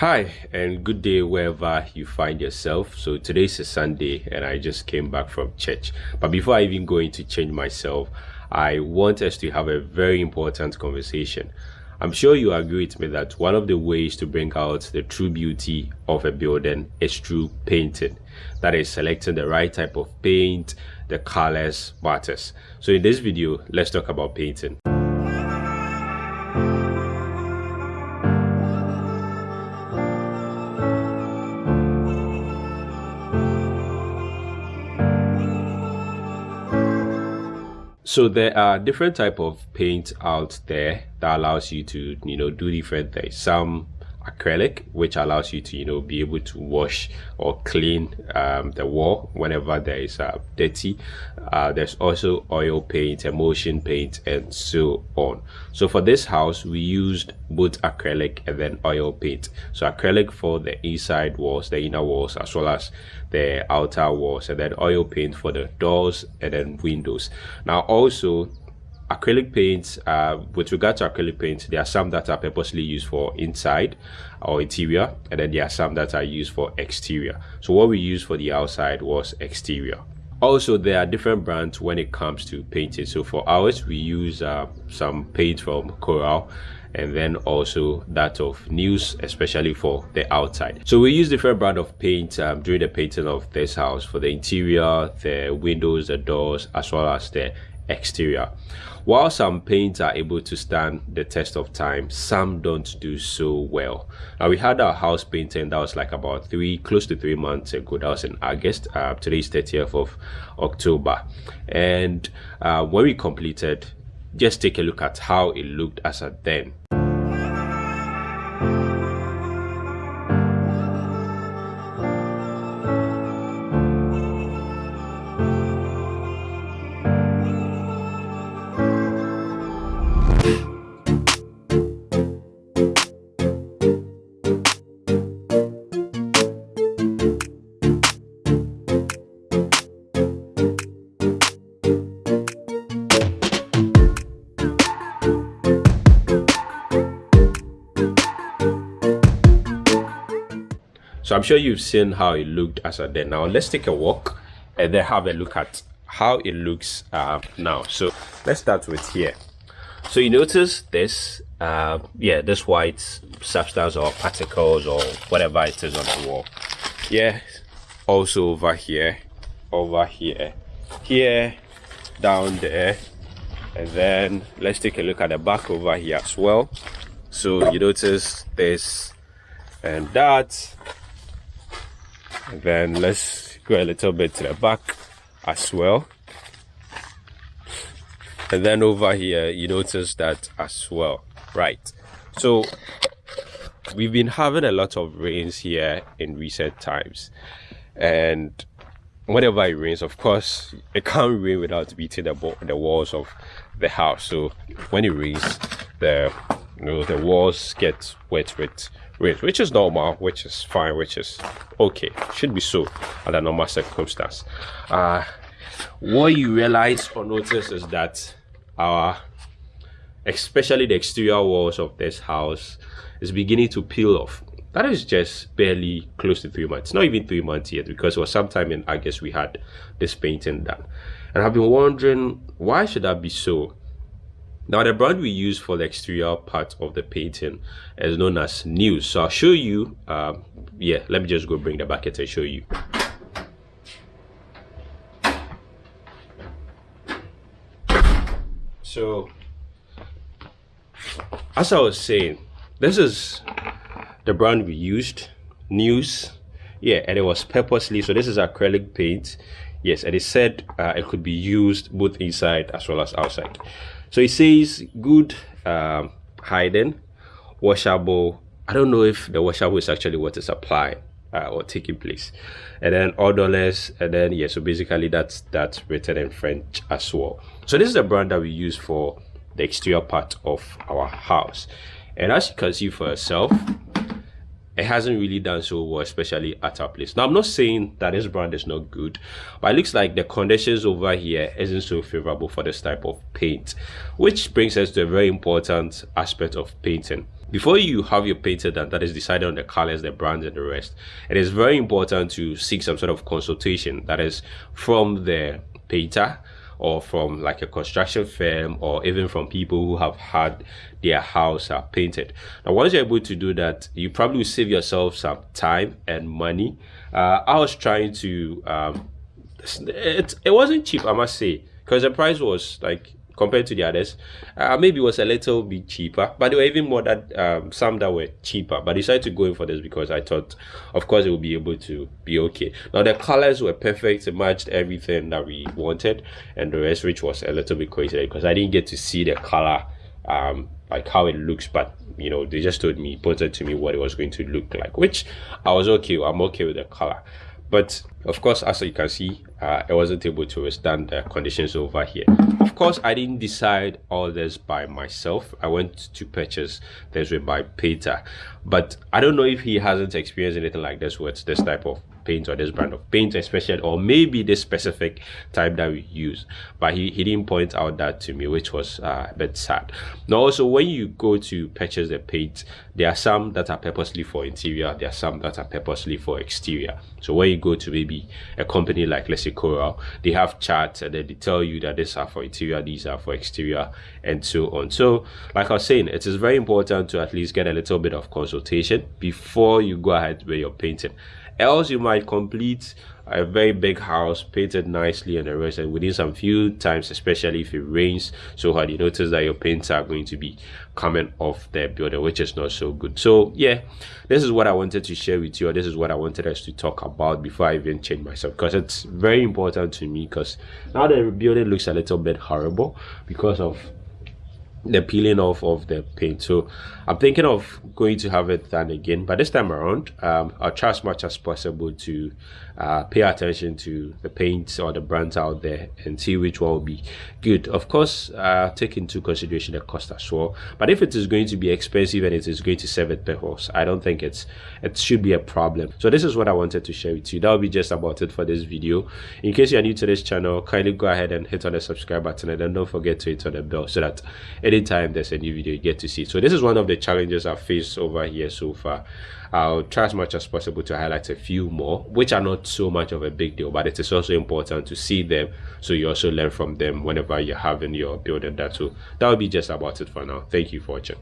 Hi and good day wherever you find yourself. So today's a Sunday and I just came back from church. But before I even go into change myself, I want us to have a very important conversation. I'm sure you agree with me that one of the ways to bring out the true beauty of a building is through painting. That is selecting the right type of paint, the colors matters. So in this video, let's talk about painting. So there are different type of paint out there that allows you to you know do different things. Some acrylic which allows you to you know be able to wash or clean um, the wall whenever there is uh, dirty. Uh, there's also oil paint emulsion paint and so on. So for this house we used both acrylic and then oil paint. So acrylic for the inside walls the inner walls as well as the outer walls and then oil paint for the doors and then windows. Now also acrylic paints uh, with regard to acrylic paints there are some that are purposely used for inside or interior and then there are some that are used for exterior. So what we used for the outside was exterior. Also there are different brands when it comes to painting. So for ours we use uh, some paint from coral and then also that of news especially for the outside. So we use different brand of paint um, during the painting of this house for the interior the windows the doors as well as the exterior. While some paints are able to stand the test of time, some don't do so well. Now we had our house painting that was like about three, close to three months ago. That was in August. Uh, today's 30th of October. And uh, when we completed, just take a look at how it looked as at then. So I'm sure you've seen how it looked as a then. Now let's take a walk and then have a look at how it looks uh, now. So let's start with here. So you notice this, uh, yeah, this white substance or particles or whatever it is on the wall. Yeah, also over here, over here, here, down there, and then let's take a look at the back over here as well. So you notice this and that and then let's go a little bit to the back as well. And then over here you notice that as well. Right. So we've been having a lot of rains here in recent times. And whenever it rains of course it can't rain without beating the, the walls of the house. So when it rains the you know the walls get wet with rain which is normal which is fine which is okay. Should be so under normal circumstance. Uh what you realize or notice is that our especially the exterior walls of this house is beginning to peel off. That is just barely close to three months not even three months yet because it was sometime in august we had this painting done. And i've been wondering why should that be so now the brand we use for the exterior part of the painting is known as News. So I'll show you, um, yeah, let me just go bring the bucket and show you. So, as I was saying, this is the brand we used, News. Yeah, and it was purposely, so this is acrylic paint. Yes, and it said uh, it could be used both inside as well as outside. So it says good um, hiding, washable. I don't know if the washable is actually what is applied uh, or taking place. And then odorless, and then yeah, so basically that's that's written in French as well. So this is the brand that we use for the exterior part of our house. And as you can see for yourself, it hasn't really done so well, especially at our place. Now, I'm not saying that this brand is not good, but it looks like the conditions over here isn't so favorable for this type of paint, which brings us to a very important aspect of painting. before you have your painter done that is decided on the colors the brands and the rest it is very important to seek some sort of consultation that is from the painter or from like a construction firm or even from people who have had their house uh, painted. Now once you're able to do that you probably will save yourself some time and money. Uh, i was trying to um, it, it wasn't cheap i must say because the price was like compared to the others. Uh, maybe it was a little bit cheaper, but there were even more that um, some that were cheaper. But I decided to go in for this because I thought, of course, it would be able to be okay. Now the colors were perfect; it matched everything that we wanted, and the rest, which was a little bit crazy because I didn't get to see the color, um, like how it looks, but you know they just told me pointed to me what it was going to look like which i was okay i'm okay with the color but of course as you can see uh, i wasn't able to withstand the conditions over here. Of course i didn't decide all this by myself. I went to purchase this with my painter. But i don't know if he hasn't experienced anything like this with this type of paint or this brand of paint especially or maybe this specific type that we use. But he, he didn't point out that to me which was uh, a bit sad. Now also when you go to purchase the paint there are some that are purposely for interior there are some that are purposely for exterior. So when you go to maybe a company like let's coral they have charts and then they tell you that these are for interior these are for exterior and so on. So like i was saying it is very important to at least get a little bit of consultation before you go ahead with your painting. Else you might complete a very big house painted nicely and the rest and within some few times especially if it rains so hard you notice that your paints are going to be coming off the building which is not so good. So yeah this is what i wanted to share with you this is what i wanted us to talk about before i even change myself because it's very important to me because now the building looks a little bit horrible because of the peeling off of the paint. So i'm thinking of going to have it done again but this time around um, i'll try as much as possible to uh, pay attention to the paints or the brands out there and see which one will be good. Of course uh, take into consideration the cost as well. But if it is going to be expensive and it is going to serve its purpose i don't think it's it should be a problem. So this is what i wanted to share with you. That will be just about it for this video. In case you are new to this channel kindly go ahead and hit on the subscribe button and then don't forget to hit on the bell so that anytime there's a new video you get to see so this is one of the challenges i've faced over here so far I'll try as much as possible to highlight a few more, which are not so much of a big deal, but it is also important to see them so you also learn from them whenever you're having your building that. So that will be just about it for now. Thank you for watching.